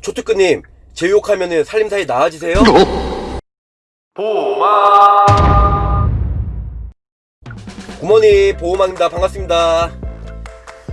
초특근님 제 욕하면은 살림살이 나아지세요? 보마 굿모닝 보호망입니다. 반갑습니다.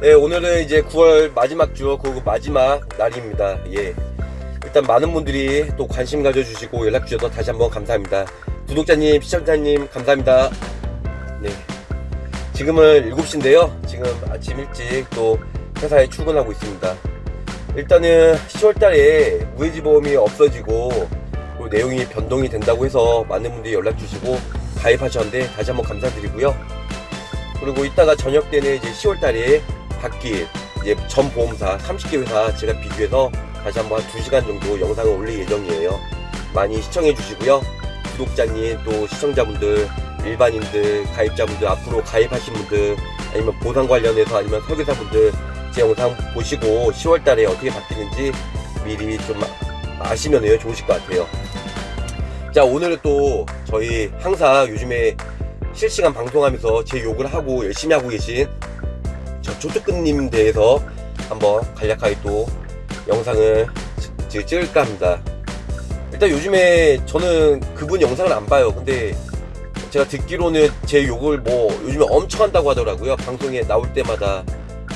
네 오늘은 이제 9월 마지막 주그 마지막 날입니다. 예. 일단 많은 분들이 또 관심 가져주시고 연락 주셔서 다시 한번 감사합니다. 구독자님 시청자님 감사합니다. 네. 지금은 7시인데요. 지금 아침 일찍 또 회사에 출근하고 있습니다 일단은 10월달에 무해지보험이 없어지고 그리고 내용이 변동이 된다고 해서 많은 분들이 연락 주시고 가입하셨는데 다시 한번 감사드리고요 그리고 이따가 저녁 때는 이제 10월달에 바뀔 이제 전 보험사 30개 회사 제가 비교해서 다시 한번 한 2시간 정도 영상을 올릴 예정이에요. 많이 시청해 주시고요. 구독자님 또 시청자분들 일반인들 가입자분들 앞으로 가입하신 분들 아니면 보상 관련해서 아니면 설계사분들 제 영상 보시고 10월 달에 어떻게 바뀌는지 미리 좀 아시면 좋으실 것 같아요. 자 오늘은 또 저희 항상 요즘에 실시간 방송하면서 제 욕을 하고 열심히 하고 계신 저 조특근님 대해서 한번 간략하게 또 영상을 지- 찍을까 합니다. 일단 요즘에 저는 그분 영상을 안 봐요. 근데 제가 듣기로는 제 욕을 뭐 요즘에 엄청 한다고 하더라고요. 방송에 나올 때마다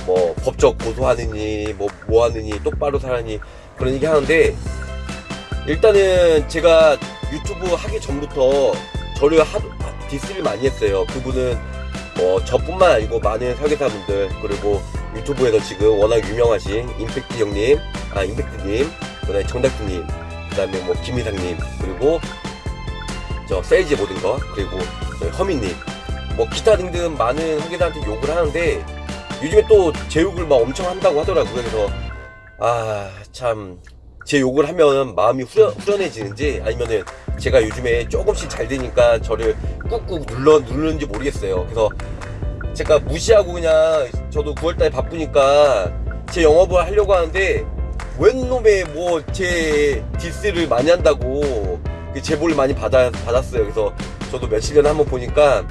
뭐 법적 고소하느니 뭐 뭐하느니 똑바로 살아니 그런 얘기 하는데 일단은 제가 유튜브 하기 전부터 저를 하도 디스를 많이 했어요. 그분은 뭐 저뿐만 아니고 많은 설계사분들 그리고 유튜브에서 지금 워낙 유명하신 임팩트 형님, 아 임팩트님, 그다음에 정닥트님, 그다음에 뭐 김희상님 그리고 저 세일즈 모든 거 그리고 저희 허민님 뭐 기타 등등 많은 설계사한테 욕을 하는데 요즘에 또 제 욕을 막 엄청 한다고 하더라고요. 그래서 아 참 제 욕을 하면 마음이 후련, 후련해지는지 아니면은 제가 요즘에 조금씩 잘 되니까 저를 꾹꾹 눌러 누르는지 모르겠어요. 그래서 제가 무시하고 그냥 저도 9월달에 바쁘니까 제 영업을 하려고 하는데 웬 놈의 뭐 제 디스를 많이 한다고 그 제보를 많이 받아, 받았어요. 그래서 저도 며칠 전에 한번 보니까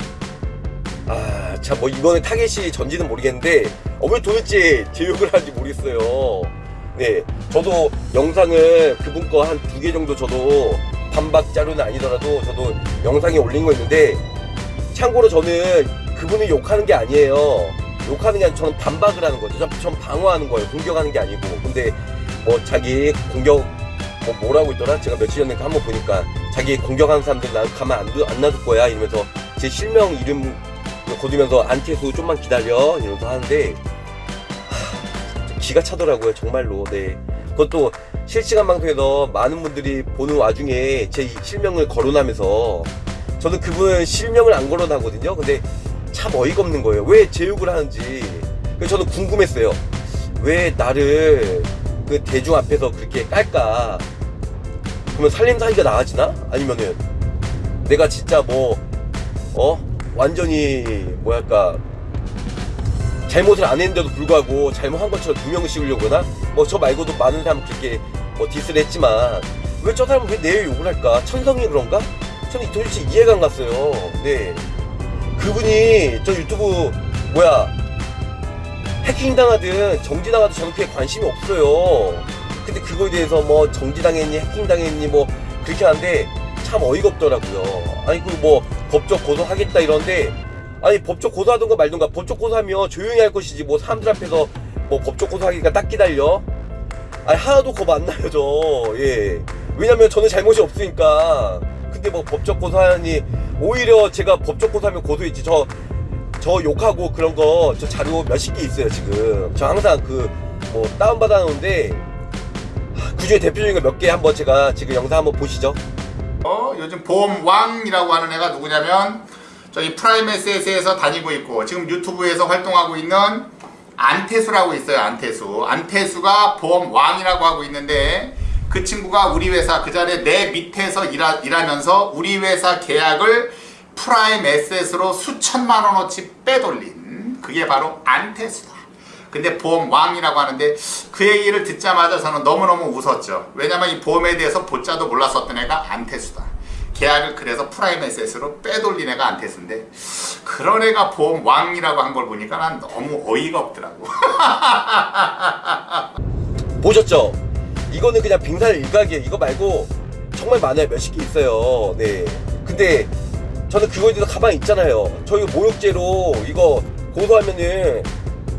아 참 뭐 이번에 타겟이 전지는 모르겠는데 어, 왜 도대체 제 욕을 하는지 모르겠어요. 네, 저도 영상을 그분 거 한 두 개 정도 저도 반박 자료는 아니더라도 저도 영상에 올린 거 있는데 참고로 저는 그분을 욕하는 게 아니에요. 욕하는 게 아니라 저는 반박을 하는 거죠. 전, 전 방어하는 거예요. 공격하는 게 아니고. 근데 뭐 자기 공격 뭐 뭐라고 있더라? 제가 며칠 전에 한번 보니까 자기 공격하는 사람들 난 가만 안 놔둘 거야 이러면서 제 실명 이름 거두면서 안태수 좀만 기다려. 이러면서 하는데 하, 기가 차더라고요 정말로. 네. 그것도 실시간 방송에서 많은 분들이 보는 와중에 제 실명을 거론하면서 저는 그분 실명을 안 거론하거든요. 근데 참 어이가 없는 거예요. 왜 제 욕을 하는지. 그래서 저는 궁금했어요. 왜 나를 그 대중 앞에서 그렇게 깔까? 그러면 살림살이가 나아지나? 아니면은 내가 진짜 뭐 어 완전히 뭐랄까 잘못을 안 했는데도 불구하고 잘못한 것처럼 두 명을 씌우려고 그러나 뭐 저 말고도 많은 사람 그렇게 뭐 디스를 했지만 왜 저 사람은 왜 내 욕을 할까? 천성이 그런가? 저는 도대체 이해가 안 갔어요. 네. 그분이 저 유튜브 뭐야 해킹 당하든 정지 당하든 저는 그게 관심이 없어요. 근데 그거에 대해서 뭐 정지 당했니 해킹 당했니 뭐 그렇게 하는데 참 어이가 없더라고요. 아니 그뭐 법적 고소하겠다 이런데 아니 법적 고소하든가 말든가. 법적 고소하면 조용히 할 것이지 뭐 사람들 앞에서 뭐 법적 고소하기가 딱 기다려. 아니 하나도 겁 안 나요 저예. 왜냐면 저는 잘못이 없으니까. 근데 뭐 법적 고소하니 오히려 제가 법적 고소하면 고소했지. 저저 욕하고 그런 거 저 자료 몇십 개 있어요 지금. 저 항상 그 뭐 다운받아 놓은데 그 중에 대표적인 거 몇 개 한번 제가 지금 영상 한번 보시죠 어, 요즘 보험왕이라고 하는 애가 누구냐면 저희 프라임에셋에서 다니고 있고 지금 유튜브에서 활동하고 있는 안태수라고 있어요 안태수. 안태수가 보험왕이라고 하고 있는데 그 친구가 우리 회사 그 자리에 내 밑에서 일하, 일하면서 우리 회사 계약을 프라임 SS로 수천만 원어치 빼돌린 그게 바로 안태수다 근데 보험 왕이라고 하는데 그 얘기를 듣자마자 저는 너무너무 웃었죠. 왜냐면 이 보험에 대해서 ㅂ자도 몰랐었던 애가 안태수다. 계약을 그래서 프라임 SS로 빼돌린 애가 안태수인데 그런 애가 보험 왕이라고 한 걸 보니까 난 너무 어이가 없더라고. 보셨죠? 이거는 그냥 빙산 일각이에요. 이거 말고 정말 많아요. 몇십 개 있어요. 네. 근데 저는 그거에 대해서 가만히 있잖아요. 저희 모욕죄로 이거 고소하면은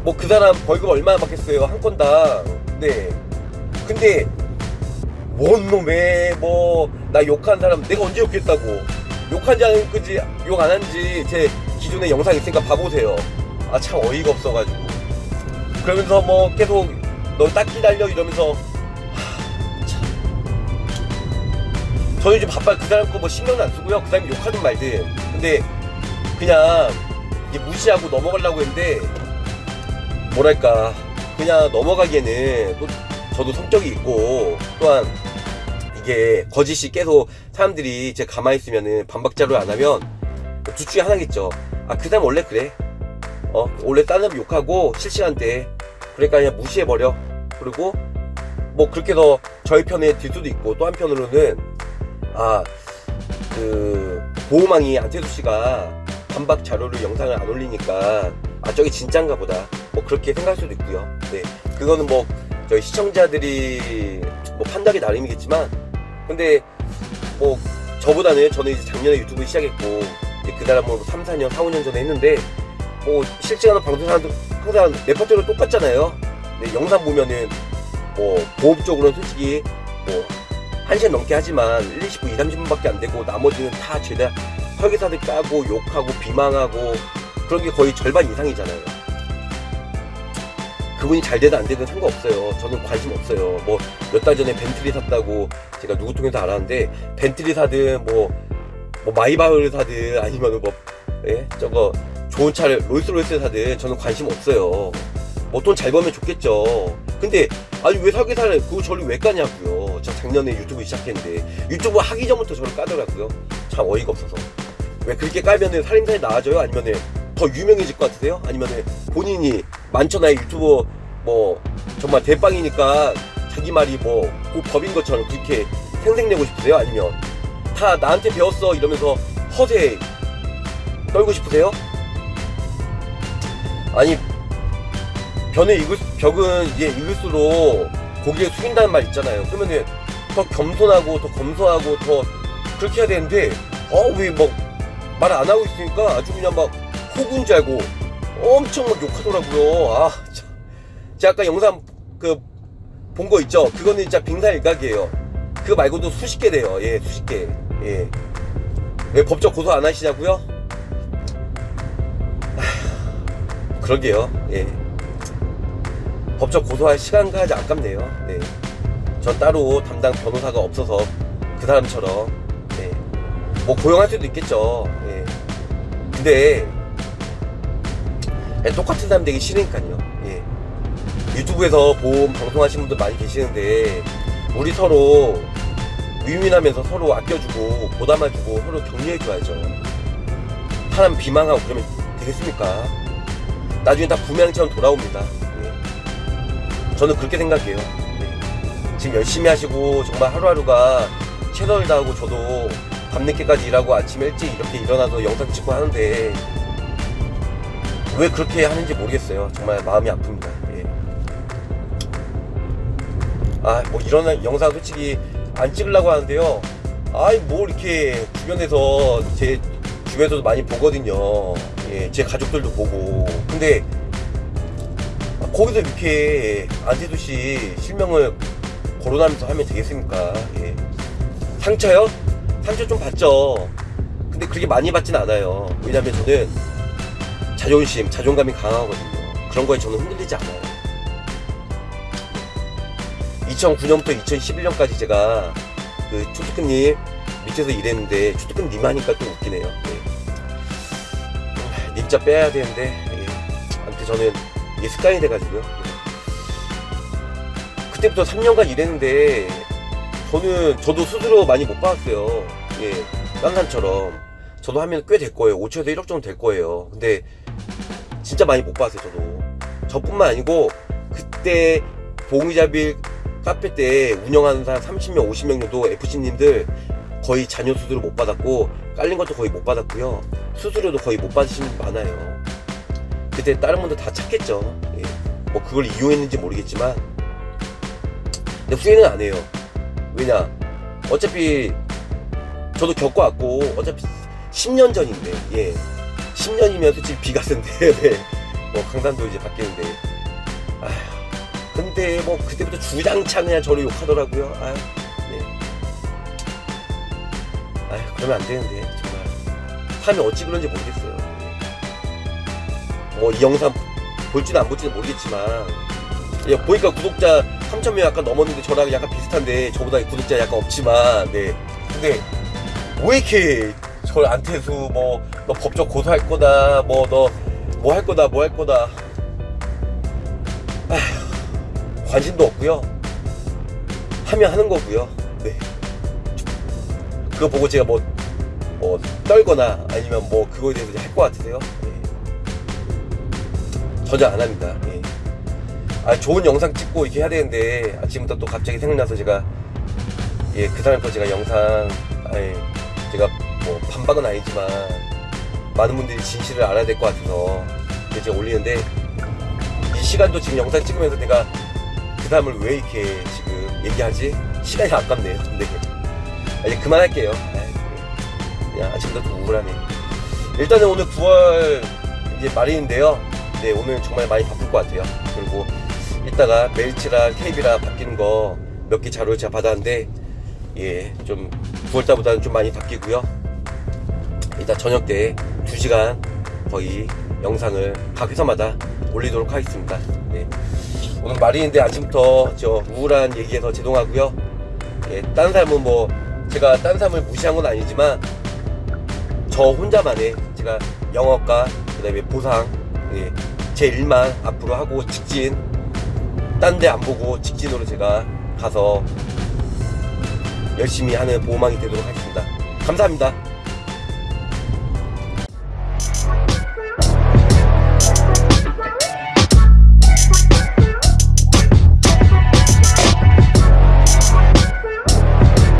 뭐 그 사람 벌금 얼마나 받겠어요 한 건당. 네. 근데 뭔 놈에 뭐 나 욕한 사람 내가 언제 욕했다고 욕한지 안 그지 욕 안 한지 제 기존에 영상 있으니까 봐보세요. 아 참 어이가 없어가지고 그러면서 뭐 계속 너 딱지 달려 이러면서 하, 참. 저는 좀 바빠 그 사람 거 뭐 신경도 안 쓰고요 그 사람이 욕하든 말든 근데 그냥 무시하고 넘어가려고 했는데 뭐랄까 그냥 넘어가기에는 또 저도 성격이 있고 또한 이게 거짓이 계속 사람들이 제 가만히 있으면은 반박자로 안 하면 둘 중에 하나겠죠. 아 그 사람 원래 그래. 어 원래 딴 사람 욕하고 실시간대 그러니까 그냥 무시해버려. 그리고 뭐 그렇게 해서 저희 편에 들 수도 있고 또 한편으로는 아 그 보호망이 안태수 씨가 반박 자료를 영상을 안 올리니까 아 저게 진짠가 보다. 뭐 그렇게 생각할 수도 있고요. 네. 그거는 뭐 저희 시청자들이 뭐 판단이 나름이겠지만 근데 뭐 저보다는 저는 이제 작년에 유튜브 시작했고 이제 그 사람은 3, 4년, 4, 5년 전에 했는데 뭐 실시간 방송사람도 항상 레퍼토리가 똑같잖아요. 네, 영상 보면은 뭐 보험적으로는 솔직히 뭐 1시간 넘게 하지만 1, 20분, 2, 30분밖에 안 되고 나머지는 다 죄다 설계사들 까고 욕하고 비망하고 그런 게 거의 절반 이상이잖아요. 그분이 잘 되든 안 되든 상관없어요. 저는 관심 없어요. 뭐 몇 달 전에 벤틀리 샀다고 제가 누구 통해서 알았는데 벤틀리 사든 뭐, 뭐 마이바흐를 사든 아니면 뭐 예? 저거 좋은 차를 롤스로이스 사든 저는 관심 없어요. 뭐 돈 잘 벌면 좋겠죠. 근데 아니 왜 설계사를 그거 저를 왜 까냐고요. 저 작년에 유튜브 시작했는데 유튜브 하기 전부터 저를 까더라고요. 참 어이가 없어서. 왜 그렇게 깔면은 살인사에 나아져요? 아니면은 더 유명해질 것 같으세요? 아니면은 본인이 만천하에 유튜브 뭐 정말 대빵이니까 자기 말이 뭐 꼭 법인 것처럼 그렇게 생생내고 싶으세요? 아니면 다 나한테 배웠어 이러면서 허세 떨고 싶으세요? 아니 벽에 익을, 벽은 이제 익을수록 고개를 숙인다는 말 있잖아요. 그러면은 더 겸손하고 더 검소하고 더 그렇게 해야 되는데 어왜 막 말 안 하고 있으니까 아주 그냥 막 호구인 줄 알고 엄청 막 욕하더라고요. 아, 참. 제가 아까 영상 그 본 거 있죠? 그거는 진짜 빙산 일각이에요. 그거 말고도 수십 개 돼요. 예, 수십 개. 예. 왜 법적 고소 안 하시냐고요? 아, 그러게요. 예. 법적 고소할 시간과 아주 아깝네요. 네. 전 따로 담당 변호사가 없어서 그 사람처럼 네. 뭐 고용할 수도 있겠죠. 예. 근데 예, 똑같은 사람 되기 싫으니까요. 예. 유튜브에서 보험 방송하시는 분들 많이 계시는데 우리 서로 위민하면서 서로 아껴주고 보담해주고 서로 격려해줘야죠. 사람 비망하고 그러면 되겠습니까? 나중에 다 부명처럼 돌아옵니다. 예. 저는 그렇게 생각해요. 예. 지금 열심히 하시고 정말 하루하루가 최선을 다하고 저도 밤늦게까지 일하고 아침 일찍 이렇게 일어나서 영상 찍고 하는데 왜 그렇게 하는지 모르겠어요. 정말 마음이 아픕니다. 예. 아, 뭐 이런 영상 솔직히 안 찍으려고 하는데요. 아이, 뭐 이렇게 주변에서 제 주변에서도 많이 보거든요. 예, 제 가족들도 보고. 근데 거기서 이렇게 안태수 씨 실명을 거론하면서 하면 되겠습니까? 예. 상처요? 상처 좀 받죠. 근데 그렇게 많이 받진 않아요. 왜냐면 저는 자존심, 자존감이 강하거든요. 그런 거에 저는 흔들리지 않아요. 2009년부터 2011년까지 제가 그 초특급님 밑에서 일했는데 초특급님 하니까 좀 웃기네요. 예. 님자 빼야 되는데 예. 아무튼 저는 이게 습관이 돼가지고요. 예. 그때부터 3년간 일했는데 저는 저도 스스로 많이 못 받았어요. 예, 딴 사람처럼 저도 하면 꽤 될 거예요. 5천에서 1억 정도 될 거예요. 근데 진짜 많이 못 받았어요. 저도 저뿐만 아니고 그때 봉이자빌 카페 때 운영하는 사람 30명, 50명 정도 FC님들 거의 자녀 수수료 못 받았고 깔린 것도 거의 못 받았고요. 수수료도 거의 못 받으시는 분 많아요. 그때 다른 분들 다 찾겠죠. 예. 뭐 그걸 이용했는지 모르겠지만 근데 후회는 안 해요. 왜냐? 어차피 저도 겪어왔고 어차피 10년 전인데 예 10년이면 솔직히 비가 쓴데. 네. 뭐 강산도 이제 바뀌는데. 아휴 근데 뭐 그때부터 주장창 그냥 저를 욕하더라고요. 아휴 네. 아휴 그러면 안 되는데 정말. 사람이 어찌 그런지 모르겠어요. 뭐이 영상 볼지는 안 볼지는 모르겠지만 예, 보니까 구독자 3천명 약간 넘었는데 저랑 약간 비슷한데 저보다 구독자 약간 없지만 네. 근데 왜 이렇게 저를 안태수 뭐 너 법적 고소할 거다 뭐 너 뭐 할 거다 뭐 할 거다. 아휴 관심도 없고요. 하면 하는 거고요. 네. 그거 보고 제가 뭐, 뭐 떨거나 아니면 뭐 그거에 대해서 할 것 같으세요? 네. 전혀 안 합니다. 예. 아 좋은 영상 찍고 이렇게 해야 되는데 아침부터 또 갑자기 생각나서 제가 예그 사람 거 제가 영상 아예 제가 뭐 반박은 아니지만 많은 분들이 진실을 알아야 될 것 같아서 제가 올리는데 이 시간도 지금 영상 찍으면서 내가 그 사람을 왜 이렇게 지금 얘기하지? 시간이 아깝네요 근데. 아, 이제 그만할게요. 아이, 그냥 아침부터 또 우울하네. 일단은 오늘 9월 이제 말인데요. 네 오늘 정말 많이 바쁠 것 같아요. 그리고 이따가 멜치랑 KB랑 바뀌는 거 몇 개 자료를 제가 받았는데 예 좀 9월달보다는 좀 많이 바뀌고요 이따 저녁 때 2시간 거의 영상을 각 회사마다 올리도록 하겠습니다. 네. 오늘 말인데 아침부터 저 우울한 얘기해서 죄송하고요. 예, 딴 사람은 뭐 제가 딴 사람을 무시한 건 아니지만 저 혼자만의 제가 영업과 그 다음에 보상 예, 제 일만 앞으로 하고 직진 딴 데 안 보고 직진으로 제가 가서 열심히 하는 보호망이 되도록 하겠습니다. 감사합니다